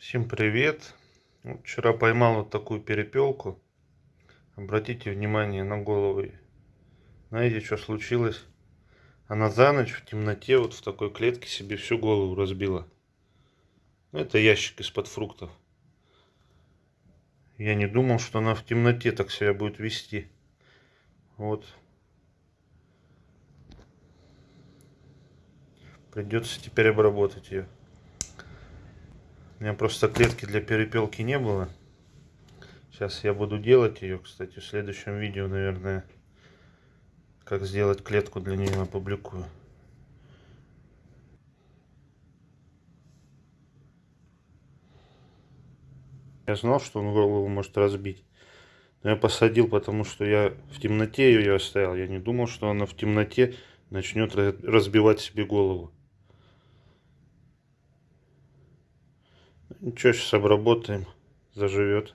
Всем привет! Вчера поймал вот такую перепелку. Обратите внимание на голову. Знаете, что случилось? Она за ночь в темноте вот в такой клетке себе всю голову разбила. Ну, Это ящик из-под фруктов. Я не думал, что она в темноте так себя будет вести. Вот. Придется теперь обработать ее. У меня просто клетки для перепелки не было. Сейчас я буду делать ее, кстати, в следующем видео, наверное, как сделать клетку для нее опубликую. Я знал, что он голову может разбить. Но я посадил, потому что я в темноте ее оставил. Я не думал, что она в темноте начнет разбивать себе голову. Ничего, сейчас обработаем, заживет.